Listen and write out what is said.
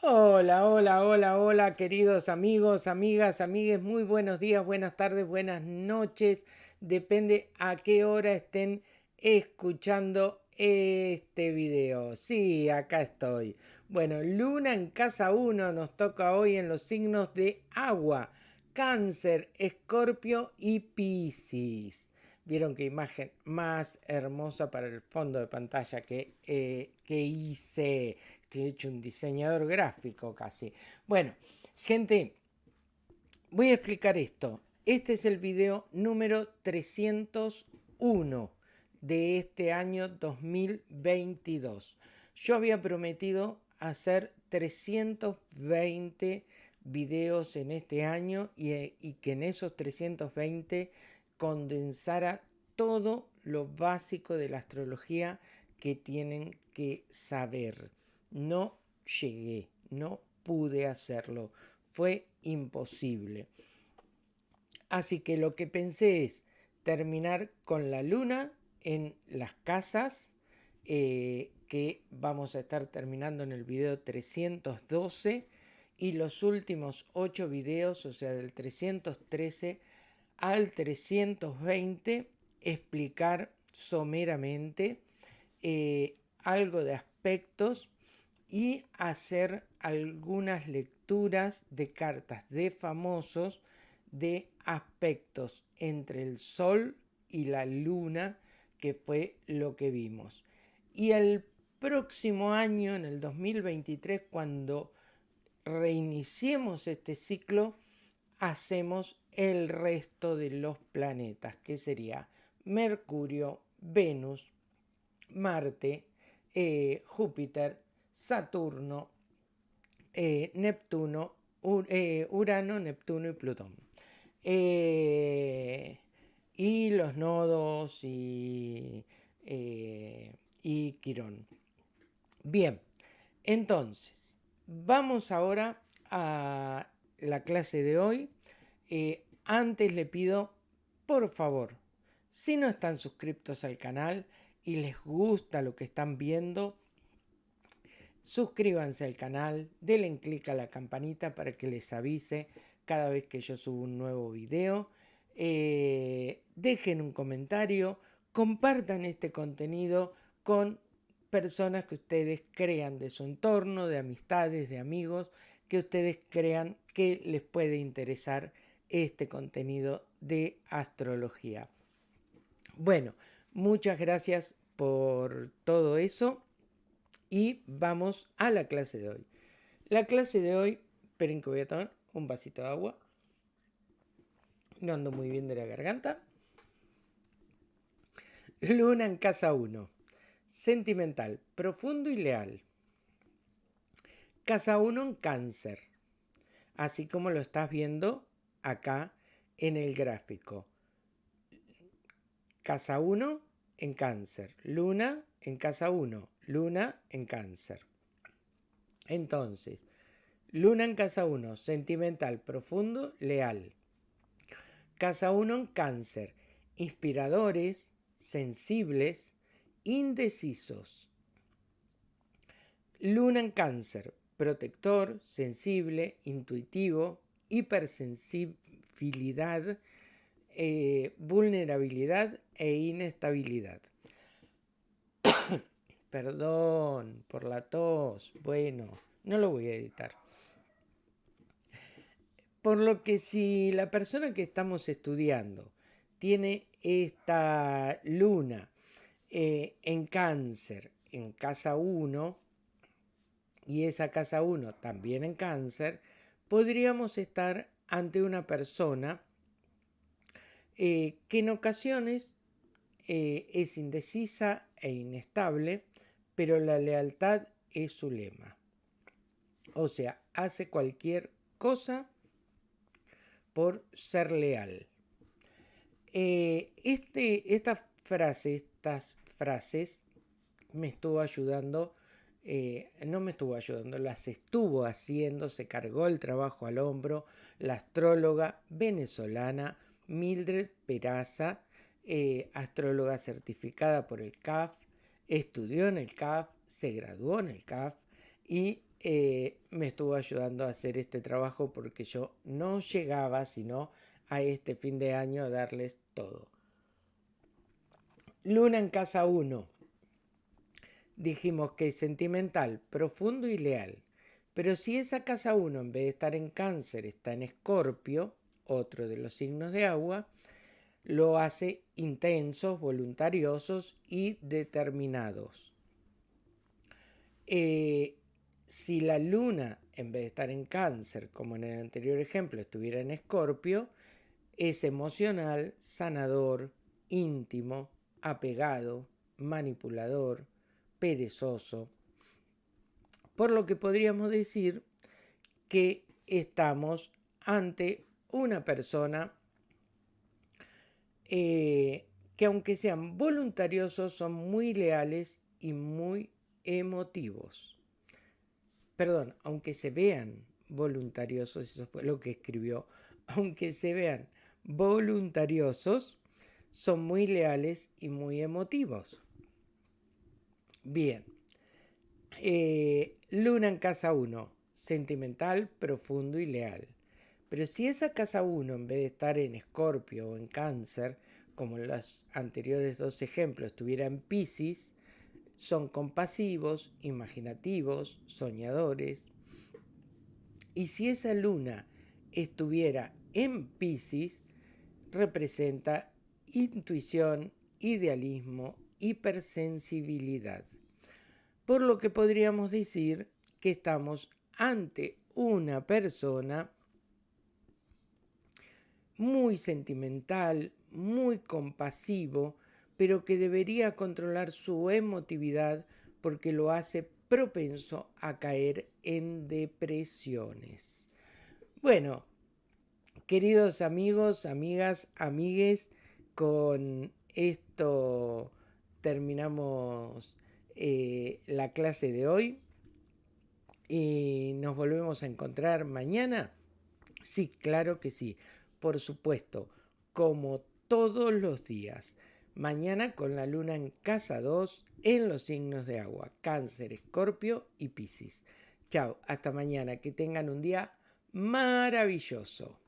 Hola, hola, hola, hola, queridos amigos, amigas, amigues, muy buenos días, buenas tardes, buenas noches. Depende a qué hora estén escuchando este video. Sí, acá estoy. Bueno, Luna en casa 1 nos toca hoy en los signos de agua. Cáncer, Escorpio y Piscis. Vieron qué imagen más hermosa para el fondo de pantalla que, eh, que hice. Estoy hecho un diseñador gráfico casi. Bueno, gente, voy a explicar esto. Este es el video número 301 de este año 2022. Yo había prometido hacer 320 videos en este año y, y que en esos 320 condensara todo lo básico de la astrología que tienen que saber no llegué, no pude hacerlo, fue imposible. Así que lo que pensé es terminar con la luna en las casas, eh, que vamos a estar terminando en el video 312, y los últimos 8 videos, o sea, del 313 al 320, explicar someramente eh, algo de aspectos y hacer algunas lecturas de cartas de famosos de aspectos entre el Sol y la Luna, que fue lo que vimos. Y el próximo año, en el 2023, cuando reiniciemos este ciclo, hacemos el resto de los planetas, que sería Mercurio, Venus, Marte, eh, Júpiter, Saturno, eh, Neptuno, eh, Urano, Neptuno y Plutón. Y los nodos y, y Quirón. Bien, entonces, vamos ahora a la clase de hoy. Antes le pido, por favor, si no están suscriptos al canal y les gusta lo que están viendo, suscríbanse al canal, denle clic a la campanita para que les avise cada vez que yo subo un nuevo video, eh, dejen un comentario, compartan este contenido con personas que ustedes crean de su entorno, de amistades, de amigos, que ustedes crean que les puede interesar este contenido de astrología. Bueno, muchas gracias por todo eso y vamos a la clase de hoy. La clase de hoy, esperen que voy a tomar un vasito de agua. No ando muy bien de la garganta. Luna en casa 1. Sentimental, profundo y leal. Casa 1 en cáncer. Así como lo estás viendo acá en el gráfico. Casa 1 en cáncer. Luna en casa 1. Luna en cáncer. Entonces, Luna en casa 1, sentimental, profundo, leal. Casa 1 en cáncer, inspiradores, sensibles, indecisos. Luna en cáncer, protector, sensible, intuitivo, hipersensibilidad, eh, vulnerabilidad e inestabilidad. Perdón por la tos. Bueno, no lo voy a editar. Por lo que si la persona que estamos estudiando tiene esta luna eh, en cáncer en casa 1 y esa casa 1 también en cáncer, podríamos estar ante una persona eh, que en ocasiones eh, es indecisa e inestable, pero la lealtad es su lema. O sea, hace cualquier cosa por ser leal. Eh, este, esta frase, estas frases me estuvo ayudando, eh, no me estuvo ayudando, las estuvo haciendo, se cargó el trabajo al hombro la astróloga venezolana Mildred Peraza, eh, astróloga certificada por el CAF, estudió en el CAF, se graduó en el CAF y eh, me estuvo ayudando a hacer este trabajo porque yo no llegaba sino a este fin de año a darles todo. Luna en casa 1. Dijimos que es sentimental, profundo y leal. Pero si esa casa 1 en vez de estar en cáncer está en escorpio, otro de los signos de agua, lo hace intensos, voluntariosos y determinados. Eh, si la luna, en vez de estar en cáncer, como en el anterior ejemplo, estuviera en escorpio, es emocional, sanador, íntimo, apegado, manipulador, perezoso. Por lo que podríamos decir que estamos ante una persona eh, que aunque sean voluntariosos son muy leales y muy emotivos perdón, aunque se vean voluntariosos, eso fue lo que escribió, aunque se vean voluntariosos, son muy leales y muy emotivos. Bien, eh, Luna en casa 1, sentimental, profundo y leal. Pero si esa casa 1, en vez de estar en Escorpio o en Cáncer, como en los anteriores dos ejemplos, estuviera en Pisces, son compasivos, imaginativos, soñadores. Y si esa luna estuviera en Pisces, representa intuición, idealismo, hipersensibilidad. Por lo que podríamos decir que estamos ante una persona muy sentimental, muy compasivo, pero que debería controlar su emotividad porque lo hace propenso a caer en depresiones. Bueno, queridos amigos, amigas, amigues, con esto terminamos eh, la clase de hoy y nos volvemos a encontrar mañana. Sí, claro que sí, por supuesto, como todos los días. Mañana con la luna en casa 2 en los signos de agua, cáncer, escorpio y piscis. Chao, hasta mañana, que tengan un día maravilloso.